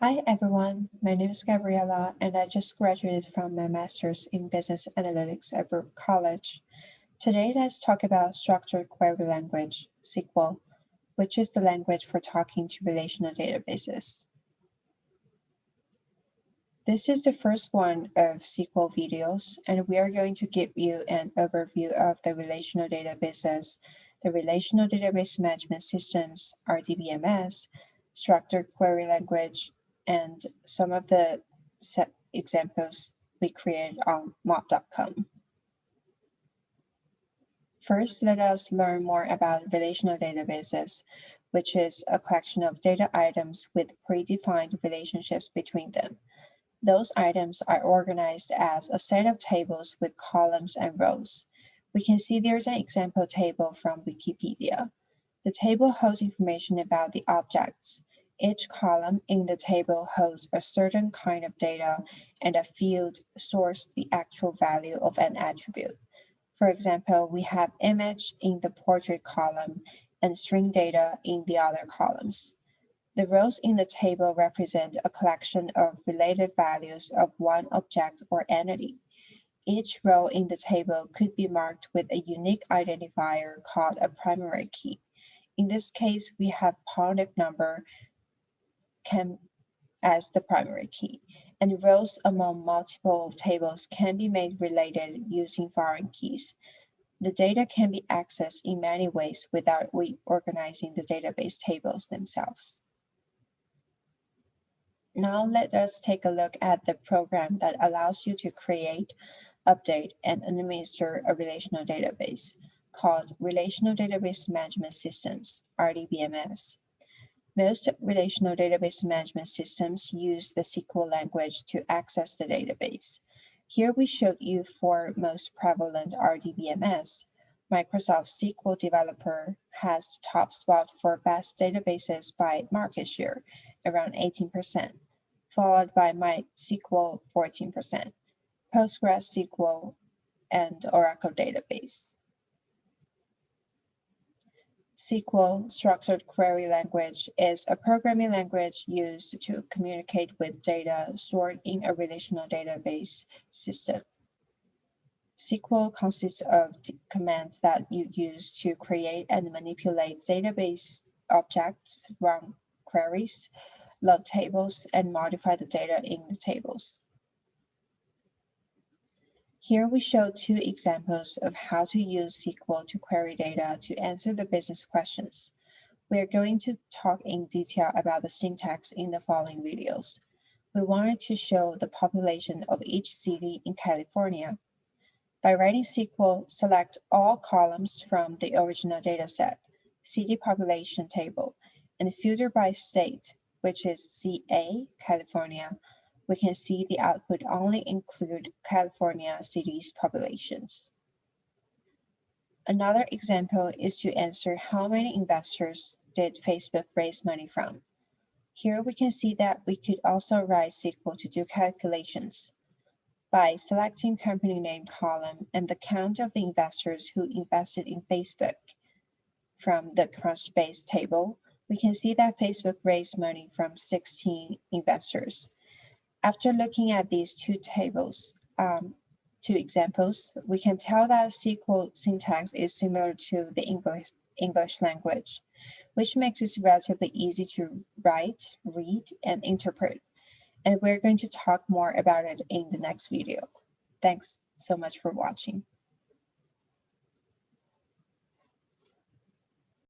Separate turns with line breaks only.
Hi everyone, my name is Gabriela and I just graduated from my master's in business analytics at Baruch College. Today let's talk about structured query language, SQL, which is the language for talking to relational databases. This is the first one of SQL videos and we are going to give you an overview of the relational databases, the Relational Database Management Systems, RDBMS, structured query language, and some of the set examples we created on mode.com. First, let us learn more about relational databases, which is a collection of data items with predefined relationships between them. Those items are organized as a set of tables with columns and rows. We can see there's an example table from Wikipedia. The table holds information about the objects, each column in the table holds a certain kind of data and a field stores the actual value of an attribute. For example, we have image in the portrait column and string data in the other columns. The rows in the table represent a collection of related values of one object or entity. Each row in the table could be marked with a unique identifier called a primary key. In this case, we have positive number can as the primary key, and rows among multiple tables can be made related using foreign keys. The data can be accessed in many ways without reorganizing the database tables themselves. Now let us take a look at the program that allows you to create, update, and administer a relational database called Relational Database Management Systems, RDBMS. Most relational database management systems use the SQL language to access the database. Here we showed you four most prevalent RDBMS. Microsoft SQL Developer has the top spot for best databases by market share, around 18%, followed by MySQL 14%, PostgreSQL, and Oracle Database. SQL, Structured Query Language, is a programming language used to communicate with data stored in a relational database system. SQL consists of commands that you use to create and manipulate database objects, run queries, load tables, and modify the data in the tables. Here we show two examples of how to use SQL to query data to answer the business questions. We are going to talk in detail about the syntax in the following videos. We wanted to show the population of each city in California. By writing SQL, select all columns from the original dataset, city population table, and filter by state, which is CA, California, we can see the output only include California cities populations. Another example is to answer how many investors did Facebook raise money from. Here we can see that we could also write SQL to do calculations. By selecting company name column and the count of the investors who invested in Facebook from the Crunchbase table, we can see that Facebook raised money from 16 investors. After looking at these two tables, um, two examples, we can tell that SQL syntax is similar to the English, English language, which makes it relatively easy to write, read, and interpret. And we're going to talk more about it in the next video. Thanks so much for watching.